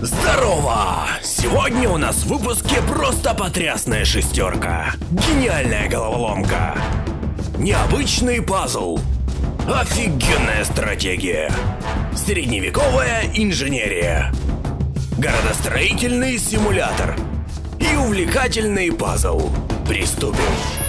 Здорово! Сегодня у нас в выпуске просто потрясная шестерка. Гениальная головоломка. Необычный пазл. Офигенная стратегия. Средневековая инженерия. Городостроительный симулятор. И увлекательный пазл. Приступим.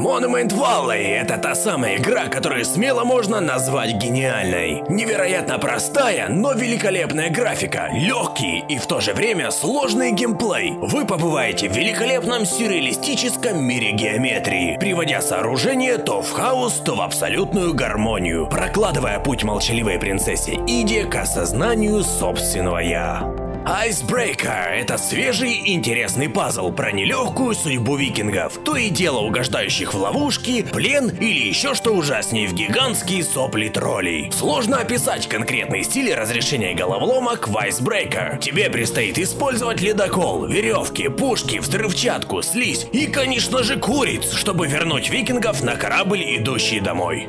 Monument Valley — это та самая игра, которую смело можно назвать гениальной. Невероятно простая, но великолепная графика, легкий и в то же время сложный геймплей. Вы побываете в великолепном сюрреалистическом мире геометрии, приводя сооружение то в хаос, то в абсолютную гармонию, прокладывая путь молчаливой принцессе Иде к осознанию собственного «я». Icebreaker — это свежий интересный пазл про нелегкую судьбу викингов, то и дело угождающих в ловушки, плен или еще что ужаснее в гигантские сопли троллей. Сложно описать конкретный стиль разрешения головоломок в Icebreaker. Тебе предстоит использовать ледокол, веревки, пушки, взрывчатку, слизь и, конечно же, куриц, чтобы вернуть викингов на корабль, идущий домой.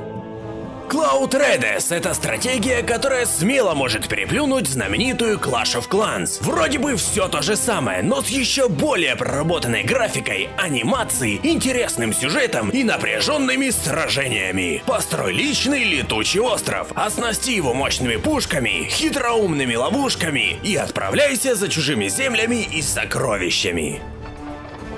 Cloud Redes — это стратегия, которая смело может переплюнуть знаменитую Clash of Clans. Вроде бы все то же самое, но с еще более проработанной графикой, анимацией, интересным сюжетом и напряженными сражениями. Построй личный летучий остров, оснасти его мощными пушками, хитроумными ловушками и отправляйся за чужими землями и сокровищами.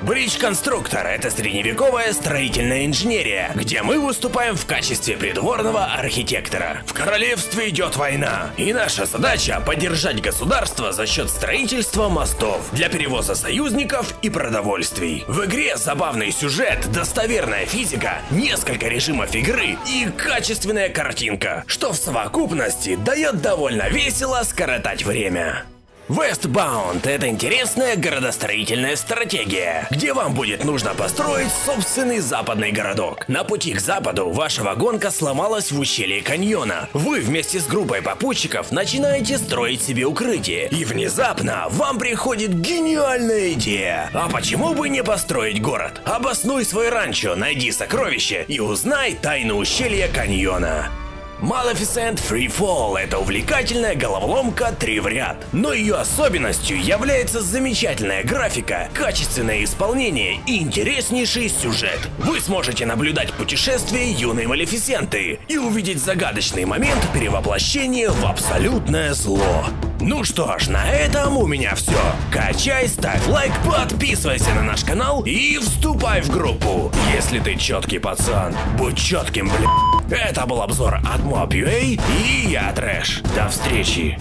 Бридж-конструктор — это средневековая строительная инженерия, где мы выступаем в качестве придворного архитектора. В королевстве идет война, и наша задача — поддержать государство за счет строительства мостов для перевоза союзников и продовольствий. В игре забавный сюжет, достоверная физика, несколько режимов игры и качественная картинка, что в совокупности дает довольно весело скоротать время. Westbound – это интересная городостроительная стратегия, где вам будет нужно построить собственный западный городок. На пути к западу ваша вагонка сломалась в ущелье каньона. Вы вместе с группой попутчиков начинаете строить себе укрытие, и внезапно вам приходит гениальная идея. А почему бы не построить город? Обоснуй свой ранчо, найди сокровище и узнай тайну ущелья каньона. Maleficent Free Fall – это увлекательная головоломка 3 в ряд. Но ее особенностью является замечательная графика, качественное исполнение и интереснейший сюжет. Вы сможете наблюдать путешествие юной Малефисенты и увидеть загадочный момент перевоплощения в абсолютное зло. Ну что ж, на этом у меня все. Качай, ставь лайк, подписывайся на наш канал и вступай в группу. Если ты четкий пацан, будь четким, бля. Это был обзор от Mob.ua и я Трэш. До встречи.